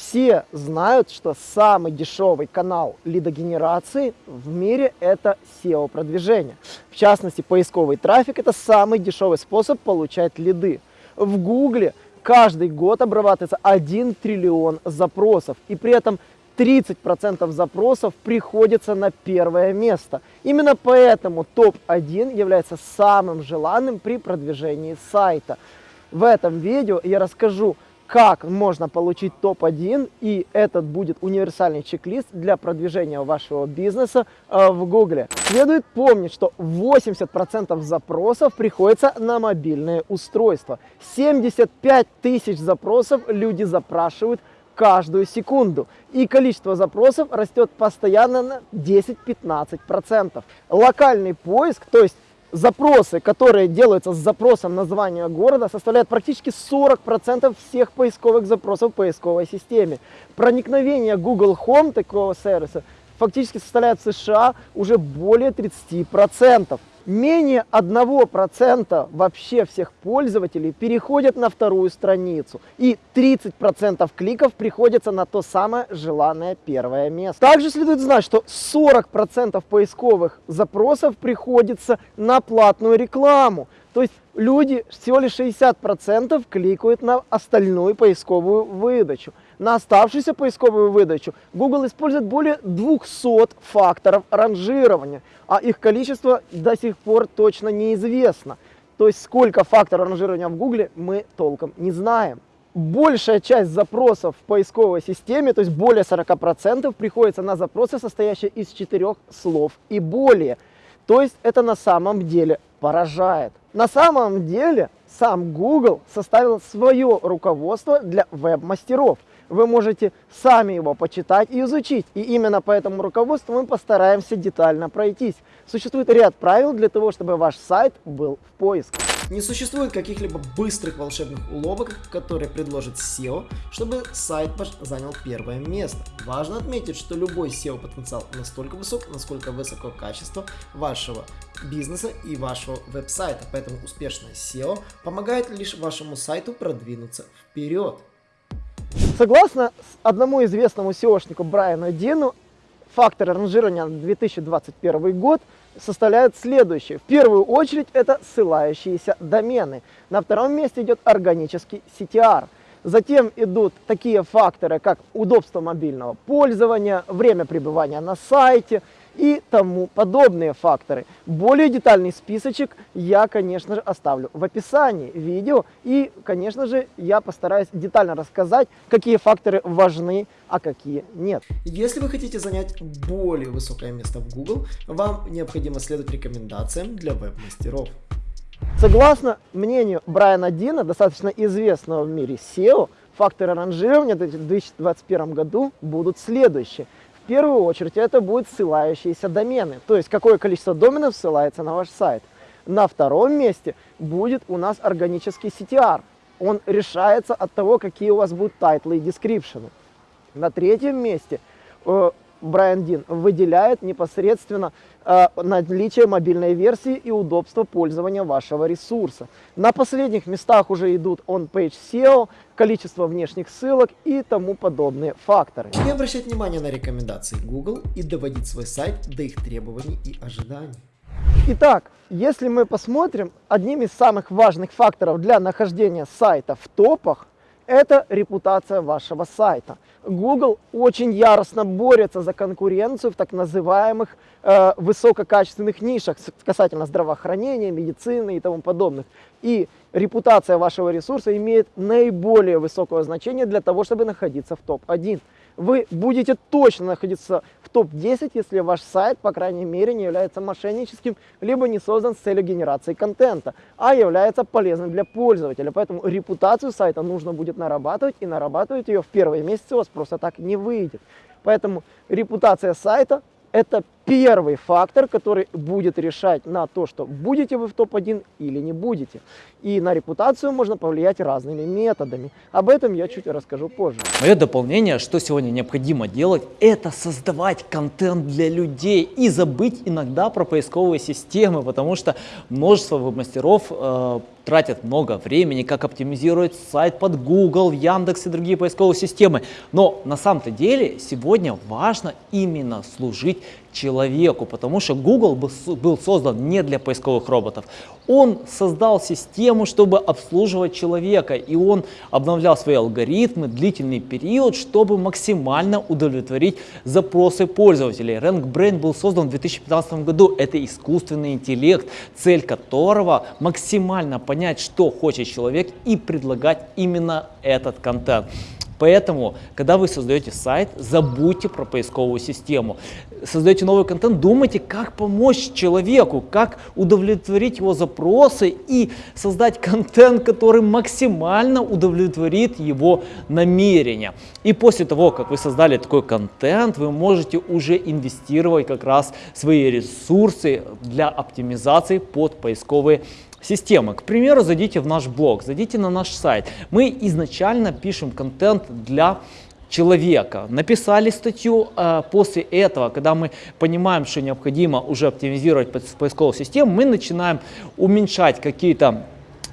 Все знают, что самый дешевый канал лидогенерации в мире это SEO-продвижение. В частности, поисковый трафик – это самый дешевый способ получать лиды. В Гугле каждый год обрабатывается 1 триллион запросов, и при этом 30% запросов приходится на первое место. Именно поэтому топ-1 является самым желанным при продвижении сайта. В этом видео я расскажу, как можно получить топ-1, и этот будет универсальный чек-лист для продвижения вашего бизнеса э, в Гугле. Следует помнить, что 80% запросов приходится на мобильное устройство. 75 тысяч запросов люди запрашивают каждую секунду. И количество запросов растет постоянно на 10-15%. Локальный поиск, то есть запросы, которые делаются с запросом названия города, составляют практически 40% всех поисковых запросов в поисковой системе. Проникновение Google Home такого сервиса фактически составляет в США уже более 30% менее 1% вообще всех пользователей переходят на вторую страницу. И 30% кликов приходится на то самое желанное первое место. Также следует знать, что 40% поисковых запросов приходится на платную рекламу. То есть люди всего лишь 60% кликают на остальную поисковую выдачу. На оставшуюся поисковую выдачу Google использует более 200 факторов ранжирования, а их количество до сих пор точно неизвестно. То есть сколько факторов ранжирования в Google мы толком не знаем. Большая часть запросов в поисковой системе, то есть более 40%, приходится на запросы, состоящие из четырех слов и более. То есть это на самом деле поражает. На самом деле сам Google составил свое руководство для веб-мастеров – вы можете сами его почитать и изучить. И именно по этому руководству мы постараемся детально пройтись. Существует ряд правил для того, чтобы ваш сайт был в поиске. Не существует каких-либо быстрых волшебных уловок, которые предложит SEO, чтобы сайт ваш занял первое место. Важно отметить, что любой SEO потенциал настолько высок, насколько высоко качество вашего бизнеса и вашего веб-сайта. Поэтому успешное SEO помогает лишь вашему сайту продвинуться вперед. Согласно одному известному SEOшнику Брайану Дину, факторы ранжирования на 2021 год составляют следующие. В первую очередь это ссылающиеся домены. На втором месте идет органический CTR. Затем идут такие факторы, как удобство мобильного пользования, время пребывания на сайте – и тому подобные факторы. Более детальный списочек я, конечно же, оставлю в описании видео. И, конечно же, я постараюсь детально рассказать, какие факторы важны, а какие нет. Если вы хотите занять более высокое место в Google, вам необходимо следовать рекомендациям для веб-мастеров. Согласно мнению Брайана Дина, достаточно известного в мире SEO, факторы ранжирования в 2021 году будут следующие – первую очередь это будут ссылающиеся домены, то есть какое количество доменов ссылается на ваш сайт. На втором месте будет у нас органический CTR. Он решается от того, какие у вас будут title ы и description ы. На третьем месте э, Брайан Дин выделяет непосредственно наличие мобильной версии и удобство пользования вашего ресурса. На последних местах уже идут on-page SEO, количество внешних ссылок и тому подобные факторы. Не обращать внимание на рекомендации Google и доводить свой сайт до их требований и ожиданий. Итак, если мы посмотрим, одним из самых важных факторов для нахождения сайта в топах это репутация вашего сайта. Google очень яростно борется за конкуренцию в так называемых э, высококачественных нишах касательно здравоохранения, медицины и тому подобных. И репутация вашего ресурса имеет наиболее высокое значение для того, чтобы находиться в топ-1 вы будете точно находиться в топ-10, если ваш сайт, по крайней мере, не является мошенническим, либо не создан с целью генерации контента, а является полезным для пользователя. Поэтому репутацию сайта нужно будет нарабатывать, и нарабатывать ее в первые месяцы у вас просто так не выйдет. Поэтому репутация сайта это первый фактор, который будет решать на то, что будете вы в топ-1 или не будете. И на репутацию можно повлиять разными методами. Об этом я чуть расскажу позже. Мое дополнение, что сегодня необходимо делать, это создавать контент для людей и забыть иногда про поисковые системы, потому что множество веб-мастеров э, тратят много времени, как оптимизировать сайт под Google, Яндекс и другие поисковые системы. Но на самом-то деле сегодня важно именно служить человеку, потому что Google был создан не для поисковых роботов. Он создал систему, чтобы обслуживать человека, и он обновлял свои алгоритмы длительный период, чтобы максимально удовлетворить запросы пользователей. RankBrain был создан в 2015 году. Это искусственный интеллект, цель которого максимально понять, что хочет человек и предлагать именно этот контент. Поэтому, когда вы создаете сайт, забудьте про поисковую систему. Создаете новый контент, думайте, как помочь человеку, как удовлетворить его запросы и создать контент, который максимально удовлетворит его намерения. И после того, как вы создали такой контент, вы можете уже инвестировать как раз свои ресурсы для оптимизации под поисковые системы. К примеру, зайдите в наш блог, зайдите на наш сайт. Мы изначально пишем контент для человека. Написали статью, а после этого, когда мы понимаем, что необходимо уже оптимизировать поисковую систему, мы начинаем уменьшать какие-то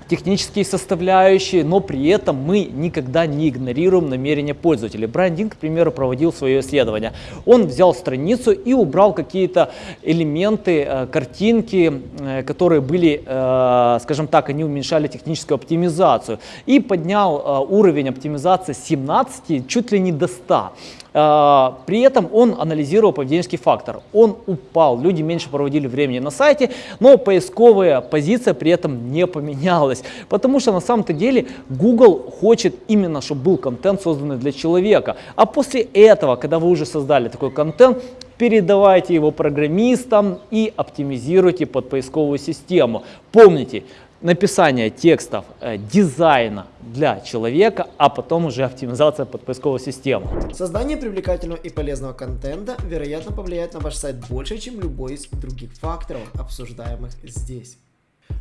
технические составляющие, но при этом мы никогда не игнорируем намерения пользователя. Брайан Дин, к примеру, проводил свое исследование. Он взял страницу и убрал какие-то элементы, э, картинки, э, которые были, э, скажем так, они уменьшали техническую оптимизацию и поднял уровень оптимизации с 17 чуть ли не до 100. А, при этом он анализировал поведенческий фактор. Он упал, люди меньше проводили времени на сайте, но поисковая позиция при этом не поменялась. Потому что на самом-то деле Google хочет именно, чтобы был контент созданный для человека. А после этого, когда вы уже создали такой контент, передавайте его программистам и оптимизируйте под поисковую систему. Помните, написание текстов, э, дизайна для человека, а потом уже оптимизация под поисковую систему. Создание привлекательного и полезного контента, вероятно, повлияет на ваш сайт больше, чем любой из других факторов, обсуждаемых здесь.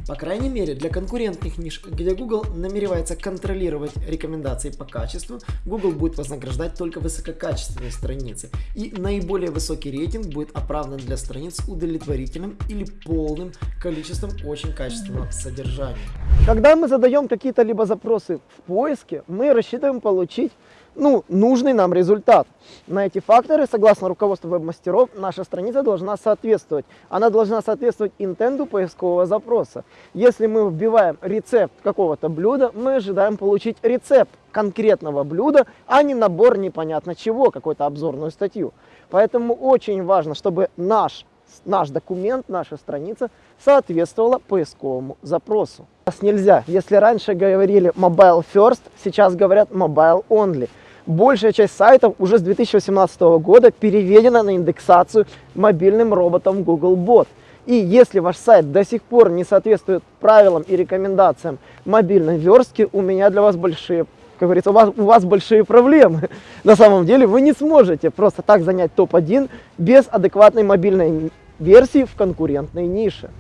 По крайней мере, для конкурентных ниш, где Google намеревается контролировать рекомендации по качеству, Google будет вознаграждать только высококачественные страницы. И наиболее высокий рейтинг будет оправдан для страниц с удовлетворительным или полным количеством очень качественного содержания. Когда мы задаем какие-то либо запросы в поиске, мы рассчитываем получить ну, нужный нам результат. На эти факторы, согласно руководству веб-мастеров, наша страница должна соответствовать. Она должна соответствовать интенду поискового запроса. Если мы вбиваем рецепт какого-то блюда, мы ожидаем получить рецепт конкретного блюда, а не набор непонятно чего, какую-то обзорную статью. Поэтому очень важно, чтобы наш, наш документ, наша страница соответствовала поисковому запросу. Нас нельзя. Если раньше говорили mobile first, сейчас говорят mobile only большая часть сайтов уже с 2018 года переведена на индексацию мобильным роботом Googlebot. И если ваш сайт до сих пор не соответствует правилам и рекомендациям мобильной верстки, у меня для вас большие, как говорится, у вас, у вас большие проблемы. На самом деле вы не сможете просто так занять топ-1 без адекватной мобильной версии в конкурентной нише.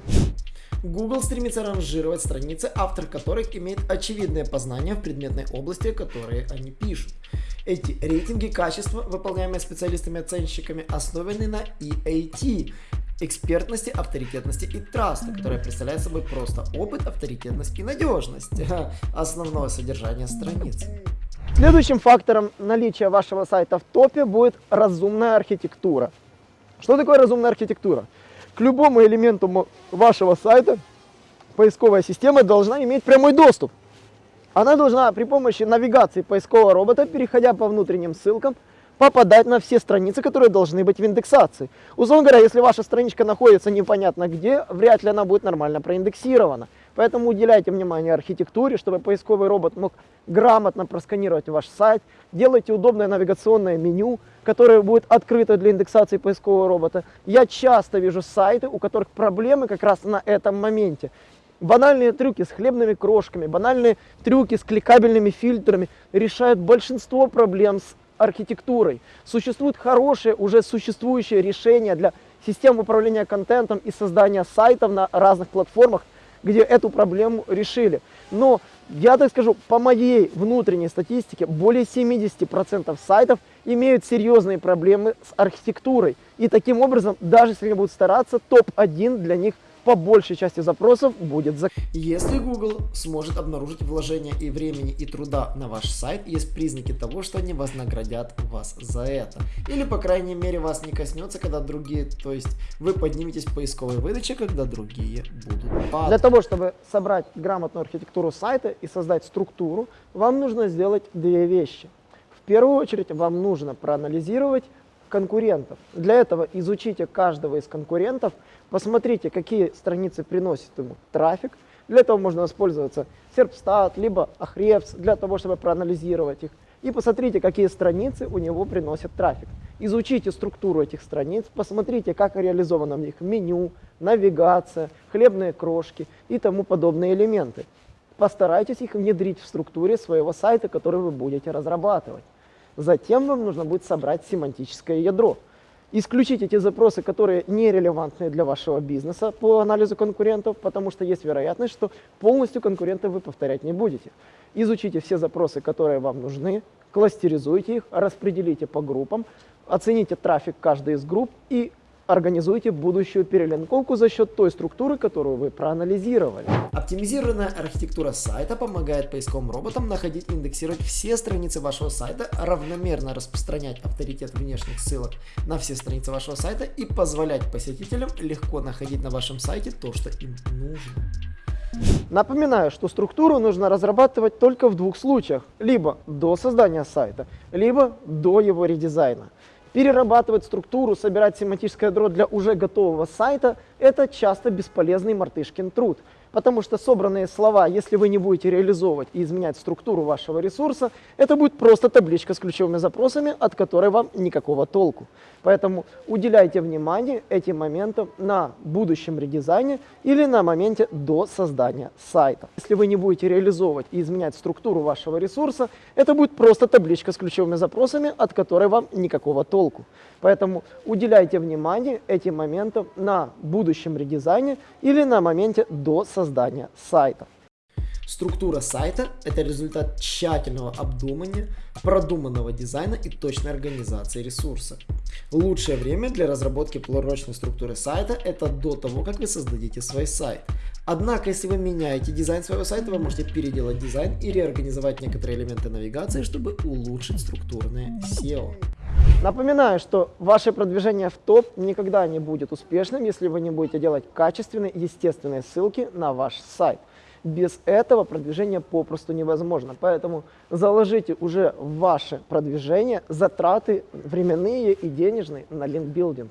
Google стремится ранжировать страницы, автор которых имеет очевидное познание в предметной области, которые они пишут. Эти рейтинги качества, выполняемые специалистами-оценщиками, основаны на EAT, экспертности, авторитетности и траста, которая представляет собой просто опыт, авторитетность и надежность основного содержания страницы. Следующим фактором наличия вашего сайта в топе будет разумная архитектура. Что такое разумная архитектура? К любому элементу вашего сайта поисковая система должна иметь прямой доступ. Она должна при помощи навигации поискового робота, переходя по внутренним ссылкам, попадать на все страницы, которые должны быть в индексации. Условно говоря, если ваша страничка находится непонятно где, вряд ли она будет нормально проиндексирована. Поэтому уделяйте внимание архитектуре, чтобы поисковый робот мог грамотно просканировать ваш сайт. Делайте удобное навигационное меню, которое будет открыто для индексации поискового робота. Я часто вижу сайты, у которых проблемы как раз на этом моменте. Банальные трюки с хлебными крошками, банальные трюки с кликабельными фильтрами решают большинство проблем с архитектурой. Существуют хорошие, уже существующие решения для систем управления контентом и создания сайтов на разных платформах, где эту проблему решили. Но я так скажу, по моей внутренней статистике, более 70% сайтов имеют серьезные проблемы с архитектурой. И таким образом, даже если они будут стараться, топ-1 для них по большей части запросов будет за... Если Google сможет обнаружить вложения и времени и труда на ваш сайт, есть признаки того, что они вознаградят вас за это. Или, по крайней мере, вас не коснется, когда другие, то есть вы подниметесь в поисковой выдаче, когда другие будут падать. Для того, чтобы собрать грамотную архитектуру сайта и создать структуру, вам нужно сделать две вещи. В первую очередь вам нужно проанализировать конкурентов. Для этого изучите каждого из конкурентов, посмотрите, какие страницы приносят ему трафик. Для этого можно воспользоваться Serpstat, либо Ahrefs, для того, чтобы проанализировать их. И посмотрите, какие страницы у него приносят трафик. Изучите структуру этих страниц, посмотрите, как реализовано в них меню, навигация, хлебные крошки и тому подобные элементы. Постарайтесь их внедрить в структуре своего сайта, который вы будете разрабатывать. Затем вам нужно будет собрать семантическое ядро. Исключить эти запросы, которые нерелевантны для вашего бизнеса по анализу конкурентов, потому что есть вероятность, что полностью конкурентов вы повторять не будете. Изучите все запросы, которые вам нужны, кластеризуйте их, распределите по группам, оцените трафик каждой из групп и организуйте будущую перелинковку за счет той структуры, которую вы проанализировали. Оптимизированная архитектура сайта помогает поисковым роботам находить и индексировать все страницы вашего сайта, равномерно распространять авторитет внешних ссылок на все страницы вашего сайта и позволять посетителям легко находить на вашем сайте то, что им нужно. Напоминаю, что структуру нужно разрабатывать только в двух случаях. Либо до создания сайта, либо до его редизайна. Перерабатывать структуру, собирать семантическое ядро для уже готового сайта – это часто бесполезный мартышкин труд. Потому что собранные слова, если вы не будете реализовывать и изменять структуру вашего ресурса, это будет просто табличка с ключевыми запросами, от которой вам никакого толку. Поэтому уделяйте внимание этим моментам на будущем редизайне или на моменте до создания сайта. Если вы не будете реализовывать и изменять структуру вашего ресурса, это будет просто табличка с ключевыми запросами, от которой вам никакого толку. Поэтому уделяйте внимание этим моментам на будущем редизайне или на моменте до создания сайта. Структура сайта – это результат тщательного обдумания, продуманного дизайна и точной организации ресурса. Лучшее время для разработки полурочной структуры сайта – это до того, как вы создадите свой сайт. Однако, если вы меняете дизайн своего сайта, вы можете переделать дизайн и реорганизовать некоторые элементы навигации, чтобы улучшить структурное SEO. Напоминаю, что ваше продвижение в топ никогда не будет успешным, если вы не будете делать качественные, естественные ссылки на ваш сайт. Без этого продвижение попросту невозможно. Поэтому заложите уже ваше продвижение затраты временные и денежные на линкбилдинг.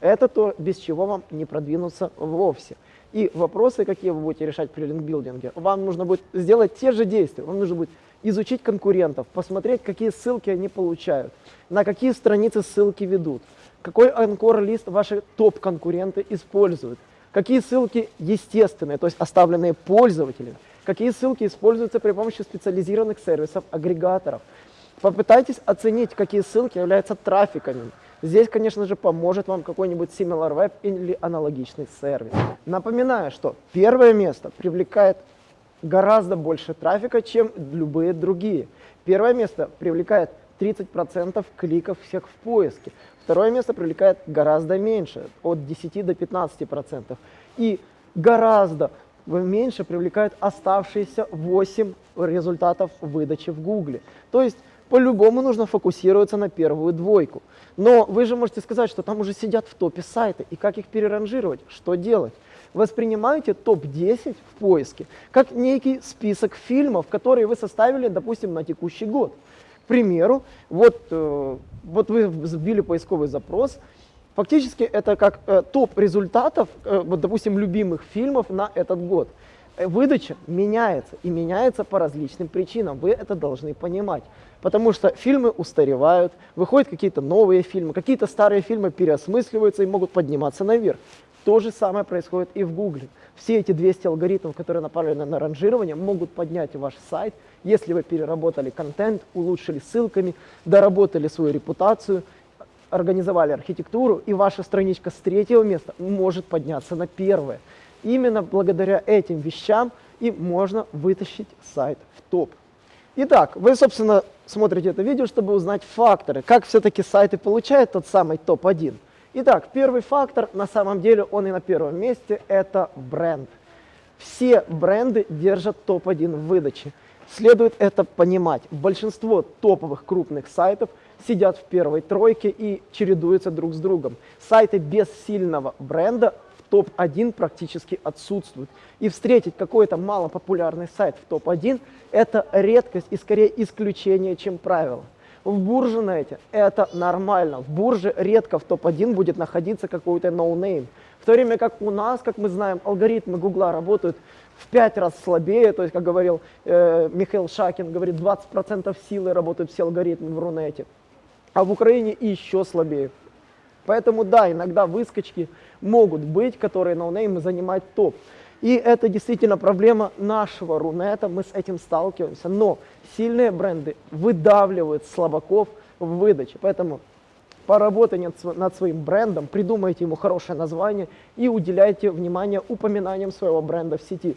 Это то, без чего вам не продвинуться вовсе. И вопросы, какие вы будете решать при линкбилдинге, вам нужно будет сделать те же действия. Вам нужно будет изучить конкурентов, посмотреть, какие ссылки они получают, на какие страницы ссылки ведут, какой анкор-лист ваши топ-конкуренты используют, какие ссылки естественные, то есть оставленные пользователями, какие ссылки используются при помощи специализированных сервисов, агрегаторов. Попытайтесь оценить, какие ссылки являются трафиками. Здесь, конечно же, поможет вам какой-нибудь SimilarWeb или аналогичный сервис. Напоминаю, что первое место привлекает гораздо больше трафика, чем любые другие. Первое место привлекает 30% кликов всех в поиске. Второе место привлекает гораздо меньше, от 10 до 15%. И гораздо меньше привлекают оставшиеся 8 результатов выдачи в Гугле. То есть по-любому нужно фокусироваться на первую двойку. Но вы же можете сказать, что там уже сидят в топе сайты, и как их переранжировать, что делать? воспринимаете топ-10 в поиске как некий список фильмов, которые вы составили, допустим, на текущий год. Примеру, вот, э, вот вы вбили поисковый запрос, фактически это как э, топ результатов, э, вот, допустим, любимых фильмов на этот год. Выдача меняется, и меняется по различным причинам, вы это должны понимать. Потому что фильмы устаревают, выходят какие-то новые фильмы, какие-то старые фильмы переосмысливаются и могут подниматься наверх. То же самое происходит и в Гугле. Все эти 200 алгоритмов, которые направлены на ранжирование, могут поднять ваш сайт, если вы переработали контент, улучшили ссылками, доработали свою репутацию, организовали архитектуру, и ваша страничка с третьего места может подняться на первое. Именно благодаря этим вещам и можно вытащить сайт в топ. Итак, вы, собственно, смотрите это видео, чтобы узнать факторы, как все-таки сайты получают тот самый топ-1. Итак, первый фактор, на самом деле он и на первом месте, это бренд. Все бренды держат топ-1 в выдаче. Следует это понимать. Большинство топовых крупных сайтов сидят в первой тройке и чередуются друг с другом. Сайты без сильного бренда в топ-1 практически отсутствуют. И встретить какой-то малопопулярный сайт в топ-1 – это редкость и скорее исключение, чем правило. В Буржнете это нормально. В Бурже редко в топ-1 будет находиться какой-то no name. В то время как у нас, как мы знаем, алгоритмы Гугла работают в 5 раз слабее, то есть, как говорил э, Михаил Шакин, говорит, 20% силы работают все алгоритмы в Рунете, а в Украине еще слабее. Поэтому да, иногда выскочки могут быть, которые ноунеймы занимают топ. И это действительно проблема нашего Рунета, мы с этим сталкиваемся. Но сильные бренды выдавливают слабаков в выдаче. Поэтому поработайте над своим брендом, придумайте ему хорошее название и уделяйте внимание упоминаниям своего бренда в сети.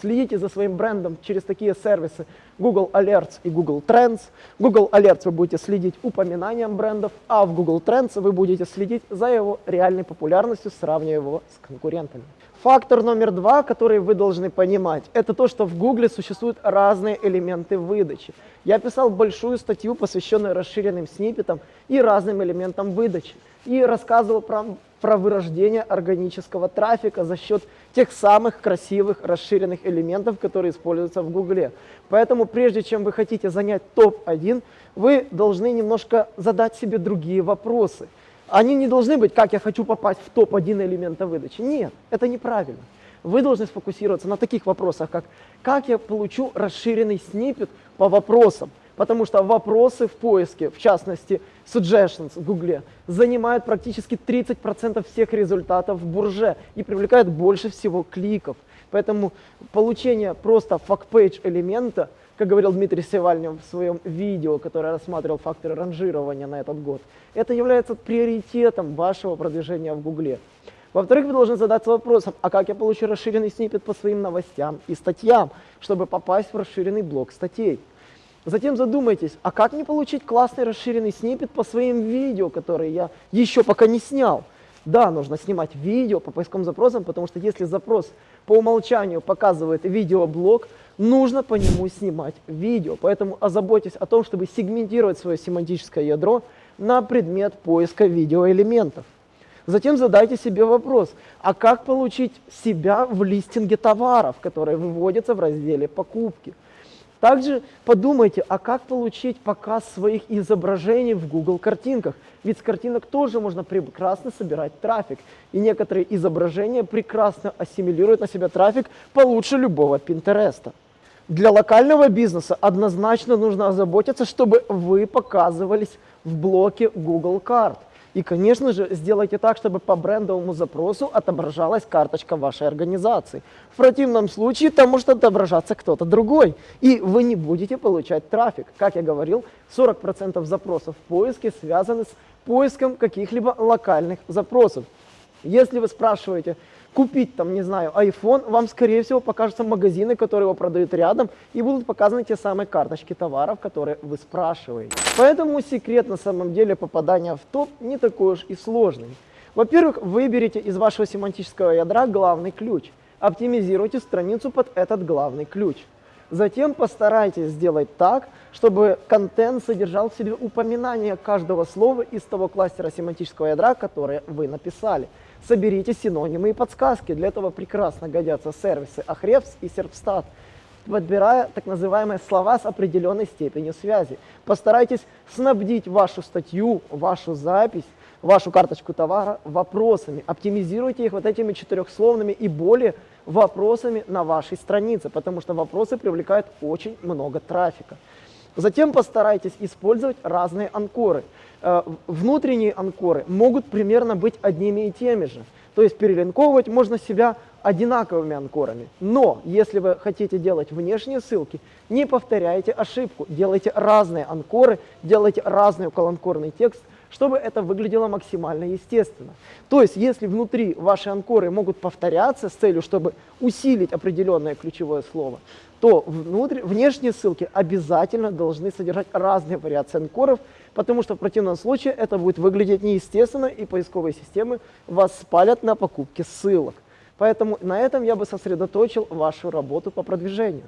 Следите за своим брендом через такие сервисы Google Alerts и Google Trends. Google Alerts вы будете следить упоминанием брендов, а в Google Trends вы будете следить за его реальной популярностью, сравнивая его с конкурентами. Фактор номер два, который вы должны понимать, это то, что в Гугле существуют разные элементы выдачи. Я писал большую статью, посвященную расширенным сниппетам и разным элементам выдачи. И рассказывал про, про вырождение органического трафика за счет тех самых красивых расширенных элементов, которые используются в Гугле. Поэтому прежде чем вы хотите занять топ-1, вы должны немножко задать себе другие вопросы – они не должны быть, как я хочу попасть в топ-1 элемента выдачи. Нет, это неправильно. Вы должны сфокусироваться на таких вопросах, как как я получу расширенный сниппет по вопросам. Потому что вопросы в поиске, в частности suggestions в Гугле, занимают практически 30% всех результатов в бурже и привлекают больше всего кликов. Поэтому получение просто факт-пейдж элемента как говорил Дмитрий Севальнев в своем видео, которое рассматривал факторы ранжирования на этот год, это является приоритетом вашего продвижения в Гугле. Во-вторых, вы должны задаться вопросом, а как я получу расширенный сниппет по своим новостям и статьям, чтобы попасть в расширенный блок статей. Затем задумайтесь, а как мне получить классный расширенный сниппет по своим видео, которые я еще пока не снял. Да, нужно снимать видео по поисковым запросам, потому что если запрос по умолчанию показывает видеоблог, нужно по нему снимать видео. Поэтому озаботьтесь о том, чтобы сегментировать свое семантическое ядро на предмет поиска видеоэлементов. Затем задайте себе вопрос, а как получить себя в листинге товаров, которые выводятся в разделе «Покупки». Также подумайте, а как получить показ своих изображений в Google картинках? Ведь с картинок тоже можно прекрасно собирать трафик. И некоторые изображения прекрасно ассимилируют на себя трафик получше любого Пинтереста. Для локального бизнеса однозначно нужно озаботиться, чтобы вы показывались в блоке Google карт. И, конечно же, сделайте так, чтобы по брендовому запросу отображалась карточка вашей организации. В противном случае там может отображаться кто-то другой, и вы не будете получать трафик. Как я говорил, 40% запросов в поиске связаны с поиском каких-либо локальных запросов. Если вы спрашиваете, купить там, не знаю, iPhone, вам, скорее всего, покажутся магазины, которые его продают рядом, и будут показаны те самые карточки товаров, которые вы спрашиваете. Поэтому секрет на самом деле попадания в топ не такой уж и сложный. Во-первых, выберите из вашего семантического ядра главный ключ. Оптимизируйте страницу под этот главный ключ. Затем постарайтесь сделать так, чтобы контент содержал в себе упоминание каждого слова из того кластера семантического ядра, которое вы написали. Соберите синонимы и подсказки. Для этого прекрасно годятся сервисы Ahrefs и Serpstat, подбирая так называемые слова с определенной степенью связи. Постарайтесь снабдить вашу статью, вашу запись, вашу карточку товара вопросами. Оптимизируйте их вот этими четырехсловными и более вопросами на вашей странице, потому что вопросы привлекают очень много трафика. Затем постарайтесь использовать разные анкоры. Э, внутренние анкоры могут примерно быть одними и теми же. То есть перелинковывать можно себя одинаковыми анкорами. Но если вы хотите делать внешние ссылки, не повторяйте ошибку. Делайте разные анкоры, делайте разный околоанкорный текст, чтобы это выглядело максимально естественно. То есть, если внутри ваши анкоры могут повторяться с целью, чтобы усилить определенное ключевое слово, то внутрь, внешние ссылки обязательно должны содержать разные вариации анкоров, потому что в противном случае это будет выглядеть неестественно, и поисковые системы вас спалят на покупке ссылок. Поэтому на этом я бы сосредоточил вашу работу по продвижению.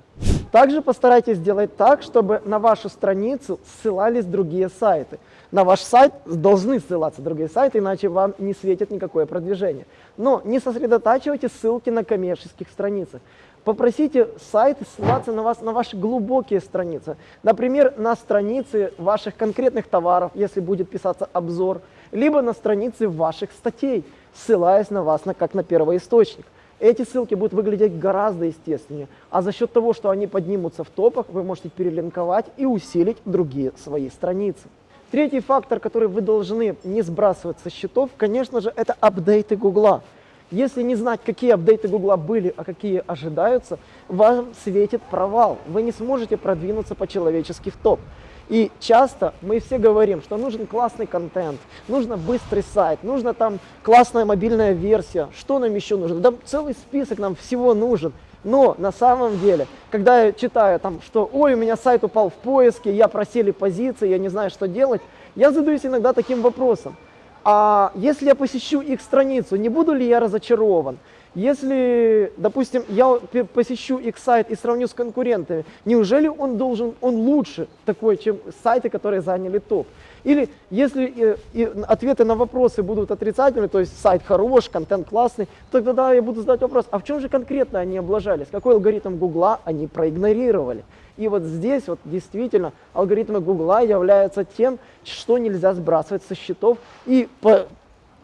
Также постарайтесь сделать так, чтобы на вашу страницу ссылались другие сайты. На ваш сайт должны ссылаться другие сайты, иначе вам не светит никакое продвижение. Но не сосредотачивайте ссылки на коммерческих страницах. Попросите сайты ссылаться на вас на ваши глубокие страницы. Например, на страницы ваших конкретных товаров, если будет писаться обзор, либо на страницы ваших статей, ссылаясь на вас на, как на первоисточник. Эти ссылки будут выглядеть гораздо естественнее, а за счет того, что они поднимутся в топах, вы можете перелинковать и усилить другие свои страницы. Третий фактор, который вы должны не сбрасывать со счетов, конечно же, это апдейты Гугла. Если не знать, какие апдейты Гугла были, а какие ожидаются, вам светит провал. Вы не сможете продвинуться по-человечески в топ. И часто мы все говорим, что нужен классный контент, нужно быстрый сайт, нужно там классная мобильная версия, что нам еще нужно? Да целый список нам всего нужен. Но на самом деле, когда я читаю там, что ой, у меня сайт упал в поиске, я просели позиции, я не знаю, что делать, я задаюсь иногда таким вопросом. А если я посещу их страницу, не буду ли я разочарован? Если, допустим, я посещу их сайт и сравню с конкурентами, неужели он должен, он лучше такой, чем сайты, которые заняли топ? Или если и, и ответы на вопросы будут отрицательные, то есть сайт хорош, контент классный, то тогда я буду задать вопрос, а в чем же конкретно они облажались? Какой алгоритм Гугла они проигнорировали? И вот здесь вот действительно алгоритмы Гугла являются тем, что нельзя сбрасывать со счетов. И по,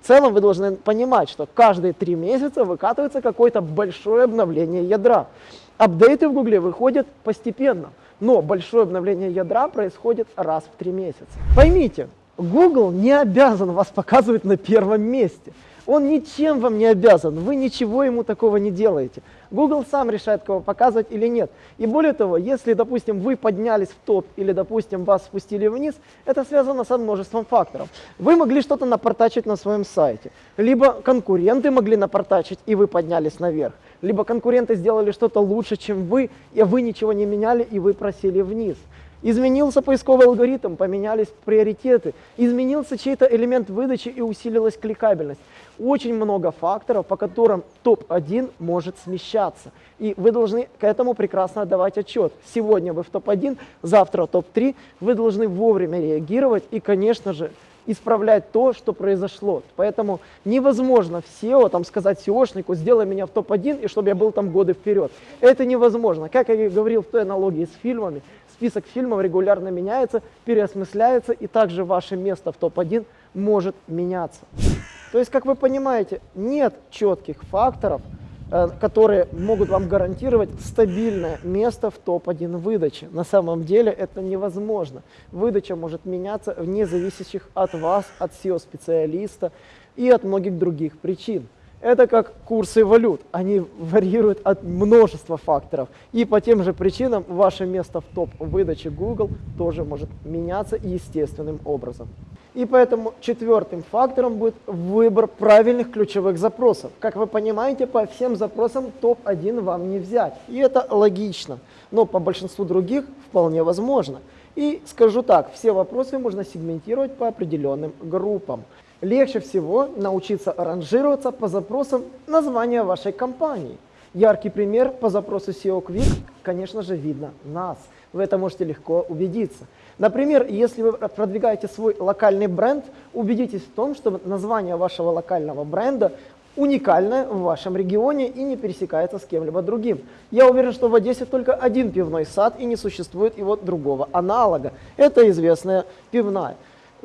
в целом вы должны понимать, что каждые три месяца выкатывается какое-то большое обновление ядра. Апдейты в Гугле выходят постепенно, но большое обновление ядра происходит раз в три месяца. Поймите, Google не обязан вас показывать на первом месте. Он ничем вам не обязан, вы ничего ему такого не делаете. Google сам решает, кого показывать или нет. И более того, если, допустим, вы поднялись в топ или, допустим, вас спустили вниз, это связано со множеством факторов. Вы могли что-то напортачить на своем сайте, либо конкуренты могли напортачить, и вы поднялись наверх, либо конкуренты сделали что-то лучше, чем вы, и вы ничего не меняли, и вы просели вниз. Изменился поисковый алгоритм, поменялись приоритеты, изменился чей-то элемент выдачи и усилилась кликабельность. Очень много факторов, по которым топ-1 может смещаться. И вы должны к этому прекрасно отдавать отчет. Сегодня вы в топ-1, завтра топ-3. Вы должны вовремя реагировать и, конечно же, исправлять то, что произошло. Поэтому невозможно в SEO там, сказать SEOшнику, сделай меня в топ-1, и чтобы я был там годы вперед. Это невозможно. Как я говорил в той аналогии с фильмами, список фильмов регулярно меняется, переосмысляется, и также ваше место в топ-1 может меняться. То есть, как вы понимаете, нет четких факторов, э, которые могут вам гарантировать стабильное место в топ-1 выдачи. На самом деле это невозможно. Выдача может меняться вне зависящих от вас, от SEO-специалиста и от многих других причин. Это как курсы валют, они варьируют от множества факторов. И по тем же причинам ваше место в топ выдачи Google тоже может меняться естественным образом. И поэтому четвертым фактором будет выбор правильных ключевых запросов. Как вы понимаете, по всем запросам топ-1 вам не взять. И это логично. Но по большинству других вполне возможно. И скажу так, все вопросы можно сегментировать по определенным группам. Легче всего научиться ранжироваться по запросам названия вашей компании. Яркий пример по запросу SEO Quick, конечно же, видно нас. Вы это можете легко убедиться. Например, если вы продвигаете свой локальный бренд, убедитесь в том, что название вашего локального бренда уникальное в вашем регионе и не пересекается с кем-либо другим. Я уверен, что в Одессе только один пивной сад и не существует его другого аналога. Это известная пивная.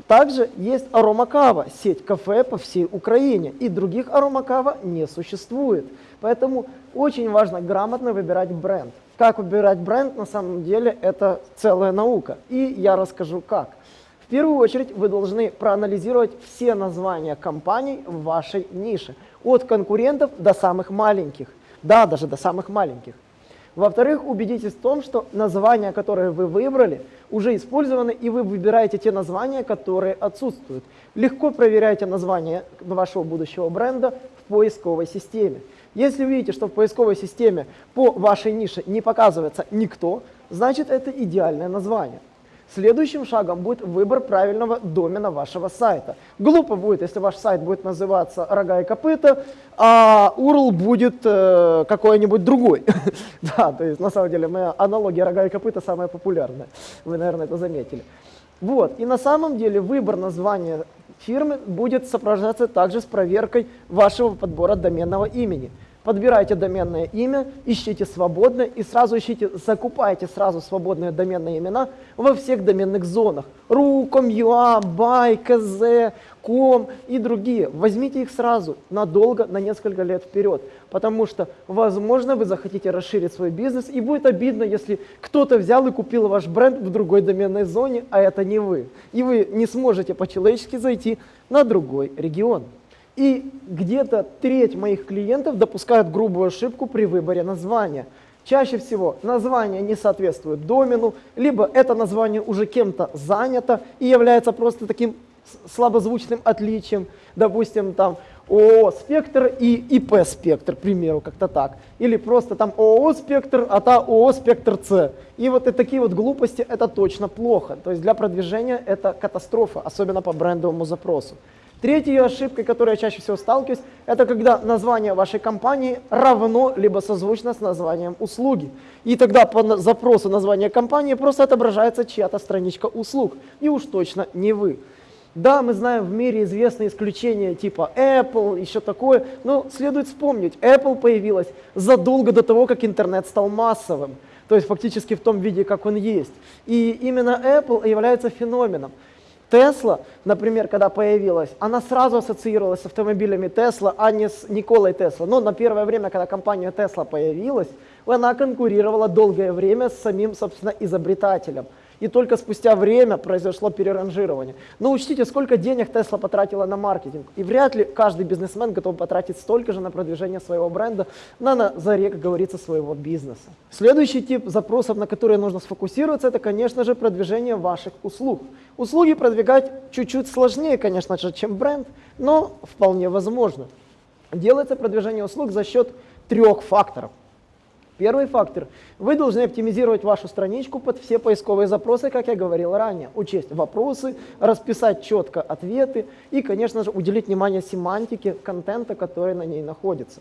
Также есть аромакава, сеть кафе по всей Украине, и других аромакава не существует. Поэтому очень важно грамотно выбирать бренд. Как выбирать бренд, на самом деле, это целая наука. И я расскажу как. В первую очередь вы должны проанализировать все названия компаний в вашей нише. От конкурентов до самых маленьких. Да, даже до самых маленьких. Во-вторых, убедитесь в том, что названия, которые вы выбрали, уже использованы, и вы выбираете те названия, которые отсутствуют. Легко проверяйте название вашего будущего бренда в поисковой системе. Если вы видите, что в поисковой системе по вашей нише не показывается никто, значит это идеальное название. Следующим шагом будет выбор правильного домена вашего сайта. Глупо будет, если ваш сайт будет называться «Рога и копыта», а URL будет э, какой-нибудь другой. да, то есть на самом деле моя аналогия «Рога и копыта» самая популярная. Вы, наверное, это заметили. Вот, и на самом деле выбор названия фирмы будет сопровождаться также с проверкой вашего подбора доменного имени. Подбирайте доменное имя, ищите свободное и сразу ищите, закупайте сразу свободные доменные имена во всех доменных зонах. .ru, com.ua, by, kz, com и другие. Возьмите их сразу, надолго, на несколько лет вперед. Потому что, возможно, вы захотите расширить свой бизнес и будет обидно, если кто-то взял и купил ваш бренд в другой доменной зоне, а это не вы. И вы не сможете по-человечески зайти на другой регион. И где-то треть моих клиентов допускают грубую ошибку при выборе названия. Чаще всего название не соответствует домену, либо это название уже кем-то занято и является просто таким слабозвучным отличием. Допустим, там ООО «Спектр» и ИП «Спектр», к примеру, как-то так. Или просто там ООО «Спектр», а та ООО «Спектр С». И вот и такие вот глупости – это точно плохо. То есть для продвижения это катастрофа, особенно по брендовому запросу. Третья ошибка, которой я чаще всего сталкиваюсь, это когда название вашей компании равно либо созвучно с названием услуги. И тогда по запросу названия компании просто отображается чья-то страничка услуг, и уж точно не вы. Да, мы знаем в мире известные исключения типа Apple, еще такое, но следует вспомнить, Apple появилась задолго до того, как интернет стал массовым, то есть фактически в том виде, как он есть. И именно Apple является феноменом. Тесла, например, когда появилась, она сразу ассоциировалась с автомобилями Тесла, а не с Николой Тесла. Но на первое время, когда компания Тесла появилась, она конкурировала долгое время с самим, собственно, изобретателем – и только спустя время произошло переранжирование. Но учтите, сколько денег Tesla потратила на маркетинг. И вряд ли каждый бизнесмен готов потратить столько же на продвижение своего бренда, на, на заре, как говорится, своего бизнеса. Следующий тип запросов, на которые нужно сфокусироваться, это, конечно же, продвижение ваших услуг. Услуги продвигать чуть-чуть сложнее, конечно же, чем бренд, но вполне возможно. Делается продвижение услуг за счет трех факторов. Первый фактор. Вы должны оптимизировать вашу страничку под все поисковые запросы, как я говорил ранее. Учесть вопросы, расписать четко ответы и, конечно же, уделить внимание семантике контента, который на ней находится.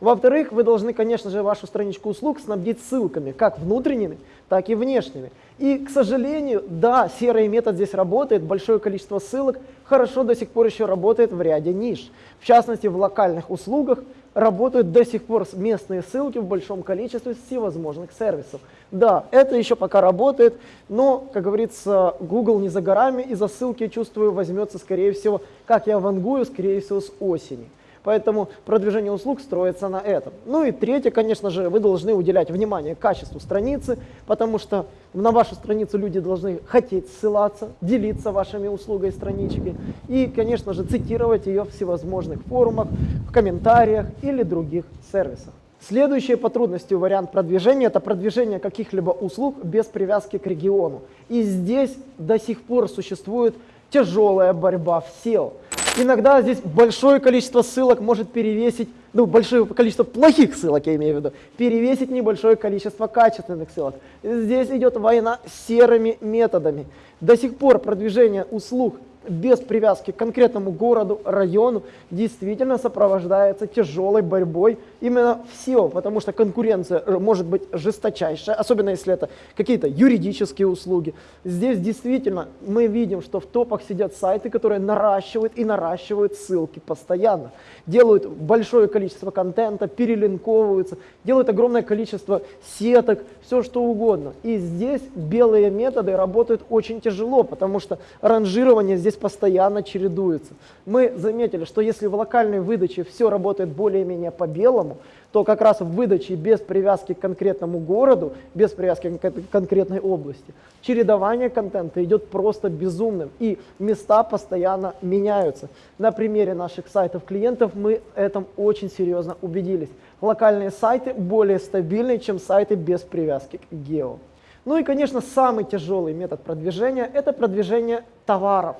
Во-вторых, вы должны, конечно же, вашу страничку услуг снабдить ссылками, как внутренними, так и внешними. И, к сожалению, да, серый метод здесь работает, большое количество ссылок хорошо до сих пор еще работает в ряде ниш. В частности, в локальных услугах работают до сих пор местные ссылки в большом количестве всевозможных сервисов. Да, это еще пока работает, но, как говорится, Google не за горами, и за ссылки, чувствую, возьмется, скорее всего, как я вангую, скорее всего, с осени. Поэтому продвижение услуг строится на этом. Ну и третье, конечно же, вы должны уделять внимание качеству страницы, потому что на вашу страницу люди должны хотеть ссылаться, делиться вашими услугой странички и, конечно же, цитировать ее в всевозможных форумах, в комментариях или других сервисах. Следующий по трудности вариант продвижения – это продвижение каких-либо услуг без привязки к региону. И здесь до сих пор существует тяжелая борьба в SEO. Иногда здесь большое количество ссылок может перевесить, ну, большое количество плохих ссылок, я имею в виду, перевесить небольшое количество качественных ссылок. Здесь идет война серыми методами. До сих пор продвижение услуг без привязки к конкретному городу, району, действительно сопровождается тяжелой борьбой именно в SEO, потому что конкуренция э, может быть жесточайшая, особенно если это какие-то юридические услуги. Здесь действительно мы видим, что в топах сидят сайты, которые наращивают и наращивают ссылки постоянно, делают большое количество контента, перелинковываются, делают огромное количество сеток, все что угодно. И здесь белые методы работают очень тяжело, потому что ранжирование здесь постоянно чередуется. Мы заметили, что если в локальной выдаче все работает более-менее по белому, то как раз в выдаче без привязки к конкретному городу, без привязки к конкретной области, чередование контента идет просто безумным, и места постоянно меняются. На примере наших сайтов клиентов мы этом очень серьезно убедились. Локальные сайты более стабильны, чем сайты без привязки к гео. Ну и, конечно, самый тяжелый метод продвижения – это продвижение товаров.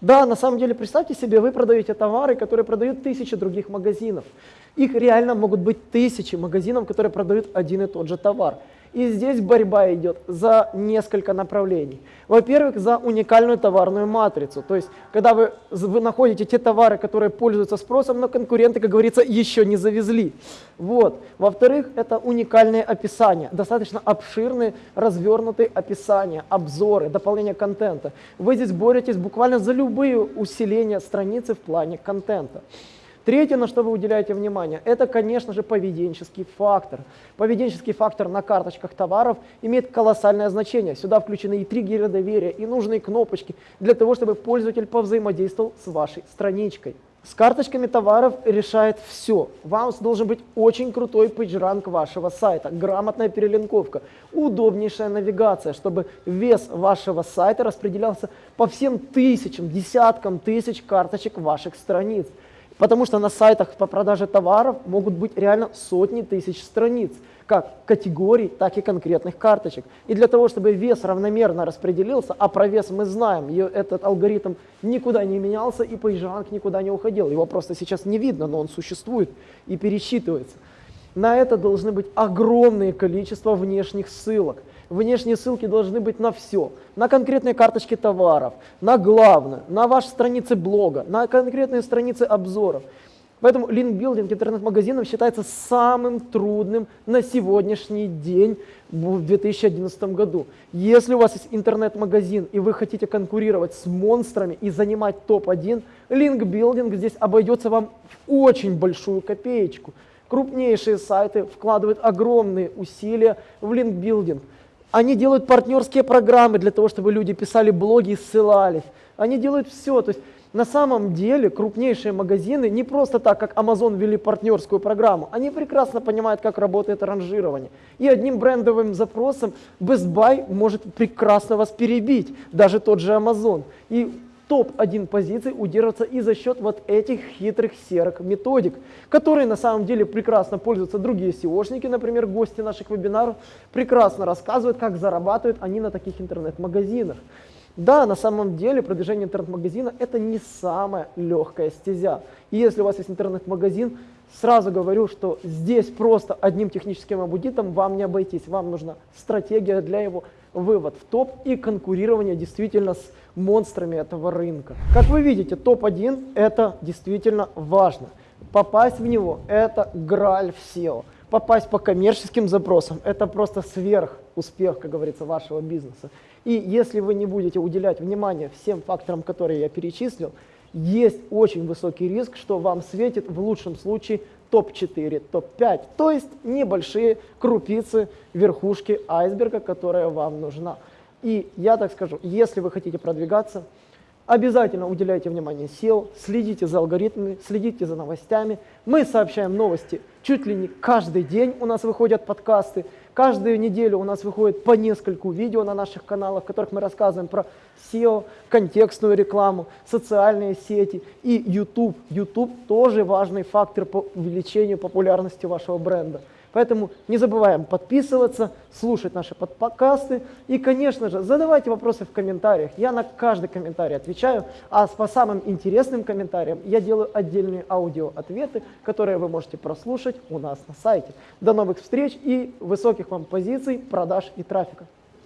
Да, на самом деле, представьте себе, вы продаете товары, которые продают тысячи других магазинов. Их реально могут быть тысячи магазинов, которые продают один и тот же товар. И здесь борьба идет за несколько направлений. Во-первых, за уникальную товарную матрицу. То есть, когда вы, вы находите те товары, которые пользуются спросом, но конкуренты, как говорится, еще не завезли. Вот. Во-вторых, это уникальные описания. Достаточно обширные, развернутые описания, обзоры, дополнение контента. Вы здесь боретесь буквально за любые усиления страницы в плане контента. Третье, на что вы уделяете внимание, это, конечно же, поведенческий фактор. Поведенческий фактор на карточках товаров имеет колоссальное значение. Сюда включены и триггеры доверия, и нужные кнопочки для того, чтобы пользователь повзаимодействовал с вашей страничкой. С карточками товаров решает все. Вам должен быть очень крутой пейджранг вашего сайта, грамотная перелинковка, удобнейшая навигация, чтобы вес вашего сайта распределялся по всем тысячам, десяткам тысяч карточек ваших страниц. Потому что на сайтах по продаже товаров могут быть реально сотни тысяч страниц, как категорий, так и конкретных карточек. И для того, чтобы вес равномерно распределился, а про вес мы знаем, этот алгоритм никуда не менялся и PageRank никуда не уходил. Его просто сейчас не видно, но он существует и пересчитывается. На это должны быть огромное количество внешних ссылок. Внешние ссылки должны быть на все. На конкретные карточки товаров, на главное, на ваши страницы блога, на конкретные страницы обзоров. Поэтому линкбилдинг интернет-магазинов считается самым трудным на сегодняшний день в 2011 году. Если у вас есть интернет-магазин и вы хотите конкурировать с монстрами и занимать топ-1, линкбилдинг здесь обойдется вам в очень большую копеечку. Крупнейшие сайты вкладывают огромные усилия в линкбилдинг. Они делают партнерские программы для того, чтобы люди писали блоги и ссылались. Они делают все. То есть на самом деле крупнейшие магазины не просто так, как Amazon ввели партнерскую программу. Они прекрасно понимают, как работает ранжирование. И одним брендовым запросом Best Buy может прекрасно вас перебить, даже тот же Amazon. И топ-1 позиций удерживаться и за счет вот этих хитрых серых методик, которые на самом деле прекрасно пользуются другие SEOшники, например, гости наших вебинаров, прекрасно рассказывают, как зарабатывают они на таких интернет-магазинах. Да, на самом деле продвижение интернет-магазина это не самая легкая стезя. И если у вас есть интернет-магазин, сразу говорю, что здесь просто одним техническим аудитом вам не обойтись. Вам нужна стратегия для его вывод в топ и конкурирование действительно с монстрами этого рынка. Как вы видите, топ-1 это действительно важно. Попасть в него это граль в SEO. Попасть по коммерческим запросам это просто сверх успех, как говорится, вашего бизнеса. И если вы не будете уделять внимание всем факторам, которые я перечислил, есть очень высокий риск, что вам светит в лучшем случае топ-4, топ-5, то есть небольшие крупицы верхушки айсберга, которая вам нужна. И я так скажу, если вы хотите продвигаться, обязательно уделяйте внимание SEO, следите за алгоритмами, следите за новостями. Мы сообщаем новости чуть ли не каждый день у нас выходят подкасты. Каждую неделю у нас выходит по нескольку видео на наших каналах, в которых мы рассказываем про SEO, контекстную рекламу, социальные сети и YouTube. YouTube тоже важный фактор по увеличению популярности вашего бренда. Поэтому не забываем подписываться, слушать наши подкасты и, конечно же, задавайте вопросы в комментариях. Я на каждый комментарий отвечаю, а по самым интересным комментариям я делаю отдельные аудио-ответы, которые вы можете прослушать у нас на сайте. До новых встреч и высоких вам позиций, продаж и трафика.